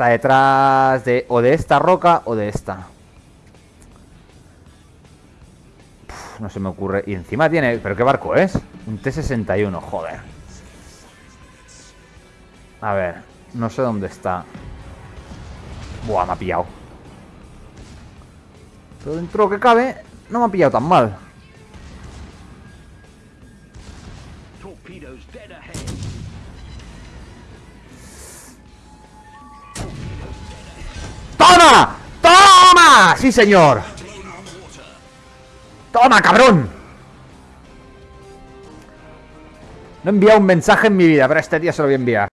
Está detrás de o de esta roca o de esta. No se me ocurre. Y encima tiene... ¿Pero qué barco es? Un T-61, joder. A ver, no sé dónde está. Buah, me ha pillado. Pero dentro de lo que cabe, no me ha pillado tan mal. Torpedoes dead ahead. ¡Toma! ¡Toma! ¡Sí, señor! ¡Toma, cabrón! No he enviado un mensaje en mi vida, pero este día se lo voy a enviar.